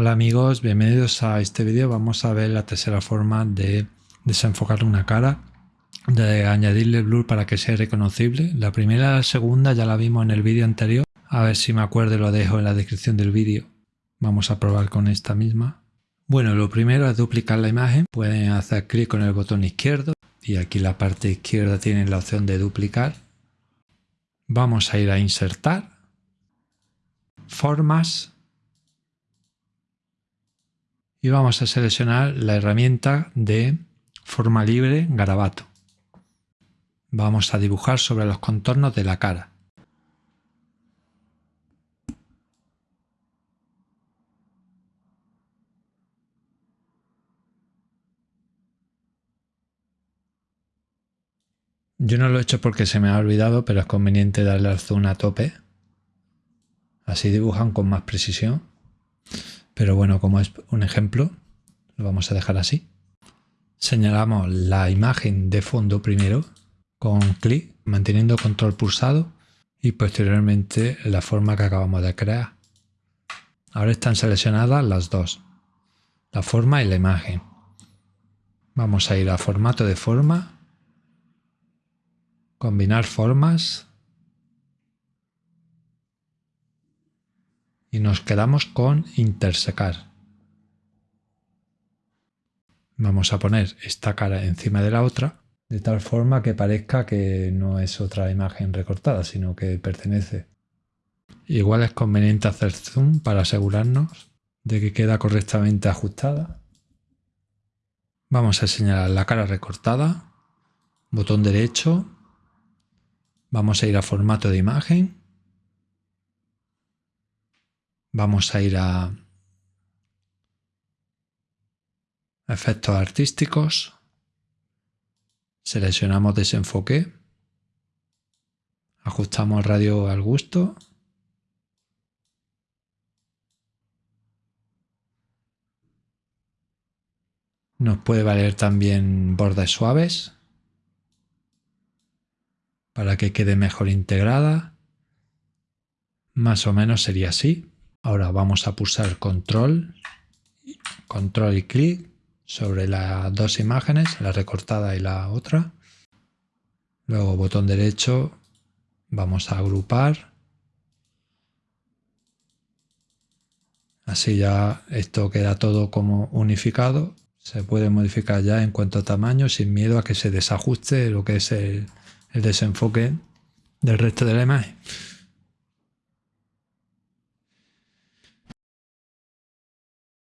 Hola amigos, bienvenidos a este vídeo. Vamos a ver la tercera forma de desenfocar una cara, de añadirle blur para que sea reconocible. La primera y la segunda ya la vimos en el vídeo anterior. A ver si me acuerdo lo dejo en la descripción del vídeo. Vamos a probar con esta misma. Bueno, lo primero es duplicar la imagen. Pueden hacer clic con el botón izquierdo y aquí la parte izquierda tienen la opción de duplicar. Vamos a ir a insertar, formas y vamos a seleccionar la herramienta de forma libre garabato. Vamos a dibujar sobre los contornos de la cara. Yo no lo he hecho porque se me ha olvidado, pero es conveniente darle al zoom a tope. Así dibujan con más precisión. Pero bueno, como es un ejemplo, lo vamos a dejar así. Señalamos la imagen de fondo primero con clic, manteniendo control pulsado y posteriormente la forma que acabamos de crear. Ahora están seleccionadas las dos, la forma y la imagen. Vamos a ir a formato de forma, combinar formas y nos quedamos con intersecar. Vamos a poner esta cara encima de la otra de tal forma que parezca que no es otra imagen recortada, sino que pertenece. Igual es conveniente hacer zoom para asegurarnos de que queda correctamente ajustada. Vamos a señalar la cara recortada, botón derecho, vamos a ir a formato de imagen Vamos a ir a efectos artísticos, seleccionamos desenfoque, ajustamos radio al gusto, nos puede valer también bordes suaves para que quede mejor integrada, más o menos sería así. Ahora vamos a pulsar control, control y clic sobre las dos imágenes, la recortada y la otra. Luego botón derecho, vamos a agrupar. Así ya esto queda todo como unificado. Se puede modificar ya en cuanto a tamaño sin miedo a que se desajuste lo que es el, el desenfoque del resto de la imagen.